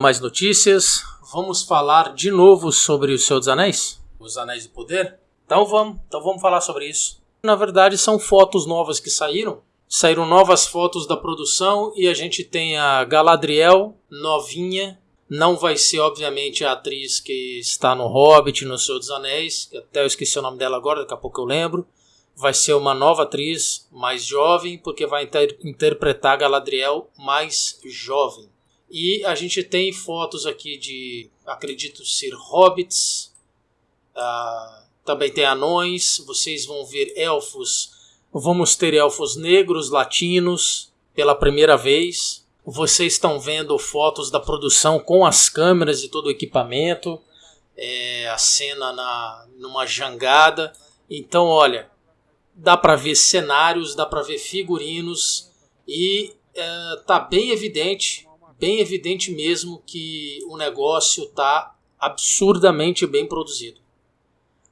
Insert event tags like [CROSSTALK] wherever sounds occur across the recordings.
Mais notícias. Vamos falar de novo sobre o Senhor dos Anéis? Os Anéis do Poder? Então vamos, então vamos falar sobre isso. Na verdade, são fotos novas que saíram. Saíram novas fotos da produção e a gente tem a Galadriel novinha. Não vai ser, obviamente, a atriz que está no Hobbit, no Senhor dos Anéis, até eu esqueci o nome dela agora, daqui a pouco eu lembro. Vai ser uma nova atriz, mais jovem, porque vai inter interpretar a Galadriel mais jovem. E a gente tem fotos aqui de, acredito ser hobbits, uh, também tem anões, vocês vão ver elfos, vamos ter elfos negros, latinos, pela primeira vez. Vocês estão vendo fotos da produção com as câmeras e todo o equipamento, é, a cena na, numa jangada. Então, olha, dá para ver cenários, dá para ver figurinos. E é, tá bem evidente bem evidente mesmo que o negócio está absurdamente bem produzido.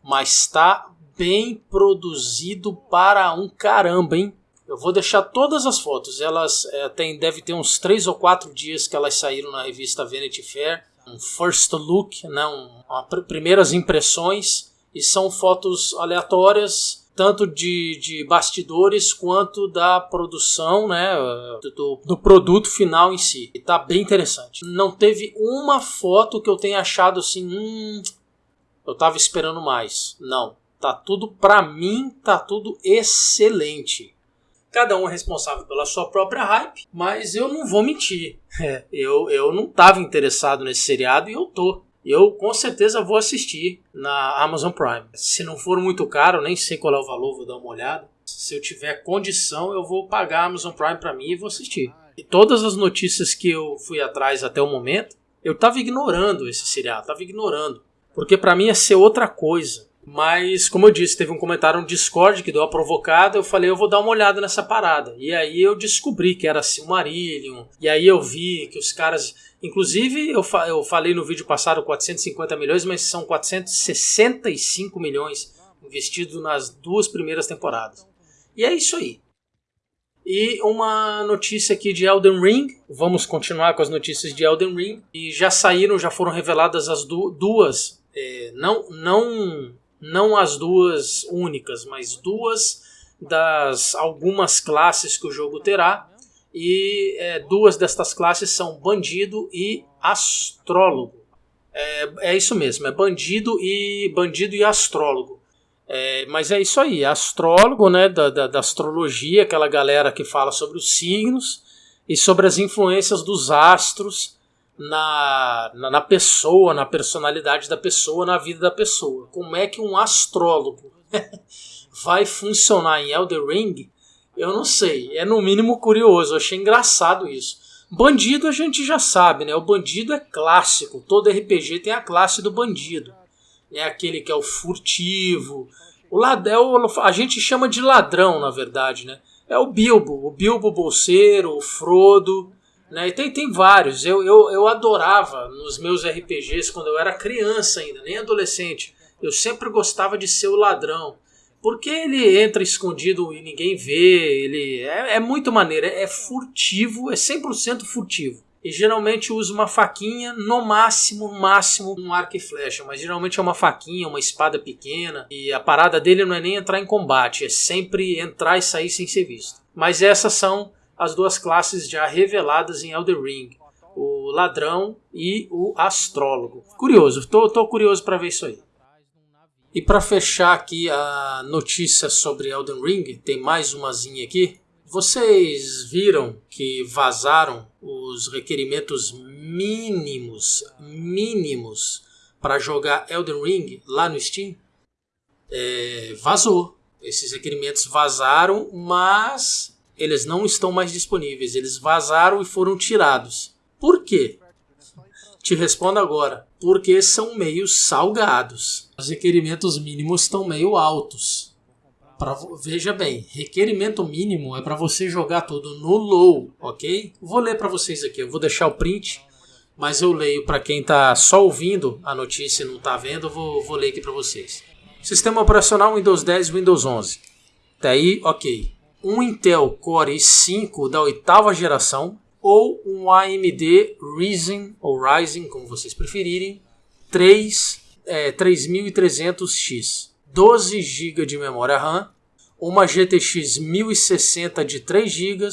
Mas está bem produzido para um caramba, hein? Eu vou deixar todas as fotos. Elas é, tem, deve ter uns 3 ou 4 dias que elas saíram na revista Vanity Fair. Um first look, né? Um, uma, primeiras impressões. E são fotos aleatórias tanto de, de bastidores quanto da produção, né, do, do produto final em si. E tá bem interessante. Não teve uma foto que eu tenha achado assim, hum, eu tava esperando mais. Não, tá tudo para mim, tá tudo excelente. Cada um é responsável pela sua própria hype, mas eu não vou mentir. [LAUGHS] É, eu, eu não estava interessado nesse seriado e eu tô eu com certeza vou assistir na Amazon Prime. Se não for muito caro, nem sei qual é o valor, vou dar uma olhada. Se eu tiver condição, eu vou pagar a Amazon Prime para mim e vou assistir. E todas as notícias que eu fui atrás até o momento, eu tava ignorando esse seriado, tava ignorando, porque para mim ia ser outra coisa. Mas, como eu disse, teve um comentário no Discord que deu a provocada. Eu falei, eu vou dar uma olhada nessa parada. E aí eu descobri que era Silmarillion. E aí eu vi que os caras Inclusive, eu, fa eu falei no vídeo passado 450 milhões, mas são 465 milhões investidos nas duas primeiras temporadas. E é isso aí. E uma notícia aqui de Elden Ring. Vamos continuar com as notícias de Elden Ring. E já saíram, já foram reveladas as du duas. É, não, não, não as duas únicas, mas duas das algumas classes que o jogo terá e é, duas destas classes são bandido e astrólogo. É, é isso mesmo, é bandido e bandido e astrólogo. É, mas é isso aí, astrólogo, né, da, da, da, astrologia, aquela galera que fala sobre os signos e sobre as influências dos astros na, na, na pessoa, na personalidade da pessoa, na vida da pessoa. Como é que um astrólogo [LAUGHS] vai funcionar em Elder Ring eu não sei. É no mínimo curioso. Eu achei engraçado isso. Bandido a gente já sabe, né? O bandido é clássico. Todo RPG tem a classe do bandido. É aquele que é o furtivo. O ladrão, a gente chama de ladrão, na verdade, né? É o Bilbo, o Bilbo bolseiro, o Frodo, né? E tem, tem vários. Eu, eu, eu adorava nos meus RPGs quando eu era criança ainda, nem adolescente. Eu sempre gostava de ser o ladrão. Porque ele entra escondido e ninguém vê, ele é, é muito maneiro, é, é furtivo, é 100% furtivo. E geralmente usa uma faquinha, no máximo, máximo um arco e flecha, mas geralmente é uma faquinha, uma espada pequena. E a parada dele não é nem entrar em combate, é sempre entrar e sair sem ser visto. Mas essas são as duas classes já reveladas em Elder Ring: o ladrão e o astrólogo. Curioso, tô, tô curioso para ver isso aí. E para fechar aqui a notícia sobre Elden Ring, tem mais umazinha aqui. Vocês viram que vazaram os requerimentos mínimos, mínimos para jogar Elden Ring lá no Steam? É, vazou. Esses requerimentos vazaram, mas eles não estão mais disponíveis. Eles vazaram e foram tirados. Por quê? Te respondo agora. Porque são meio salgados. Os requerimentos mínimos estão meio altos. Pra, veja bem, requerimento mínimo é para você jogar tudo no low, ok? Vou ler para vocês aqui, eu vou deixar o print, mas eu leio para quem está só ouvindo a notícia e não está vendo, eu vou, vou ler aqui para vocês. Sistema operacional Windows 10 Windows 11. Até aí, ok. Um Intel Core i5 da oitava geração, ou um AMD Ryzen ou Ryzen, como vocês preferirem, 3 é, 3300X, 12 GB de memória RAM, uma GTX 1060 de 3 GB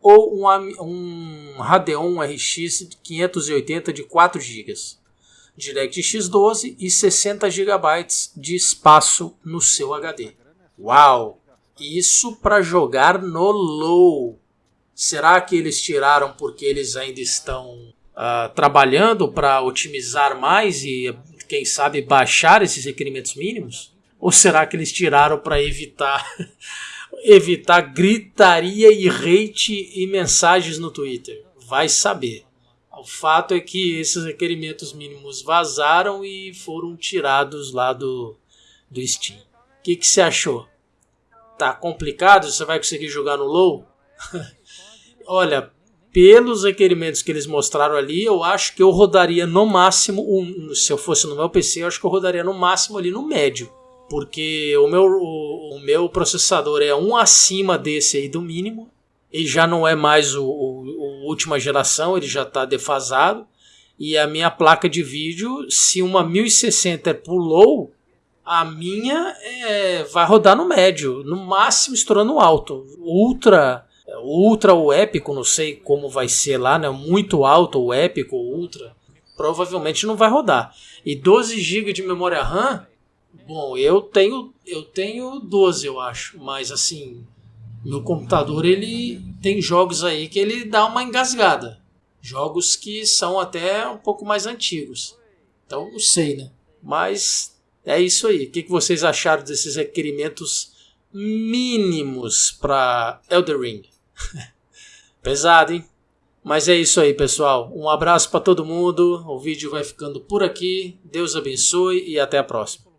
ou um, um Radeon RX 580 de 4 GB. DirectX 12 e 60 GB de espaço no seu HD. Uau! Isso para jogar no low. Será que eles tiraram porque eles ainda estão uh, trabalhando para otimizar mais e quem sabe baixar esses requerimentos mínimos? Ou será que eles tiraram para evitar [LAUGHS] evitar gritaria e hate e mensagens no Twitter? Vai saber. O fato é que esses requerimentos mínimos vazaram e foram tirados lá do, do Steam. O que, que você achou? Tá complicado? Você vai conseguir jogar no low? [LAUGHS] Olha, pelos requerimentos que eles mostraram ali, eu acho que eu rodaria no máximo, um, se eu fosse no meu PC, eu acho que eu rodaria no máximo ali no médio. Porque o meu, o, o meu processador é um acima desse aí do mínimo. E já não é mais o, o, última geração, ele já está defasado. E a minha placa de vídeo, se uma 1060 é pulou, a minha é, vai rodar no médio, no máximo estourando alto. Ultra Ultra ou épico, não sei como vai ser lá, né? Muito alto ou épico ou ultra, provavelmente não vai rodar. E 12 GB de memória RAM, bom, eu tenho eu tenho 12, eu acho, mas assim, meu computador ele tem jogos aí que ele dá uma engasgada. Jogos que são até um pouco mais antigos. Então, não sei, né? Mas é isso aí. O que vocês acharam desses requerimentos mínimos para Elder Ring? [LAUGHS] Pesado, hein? Mas é isso aí, pessoal. Um abraço para todo mundo. O vídeo vai ficando por aqui. Deus abençoe e até a próxima.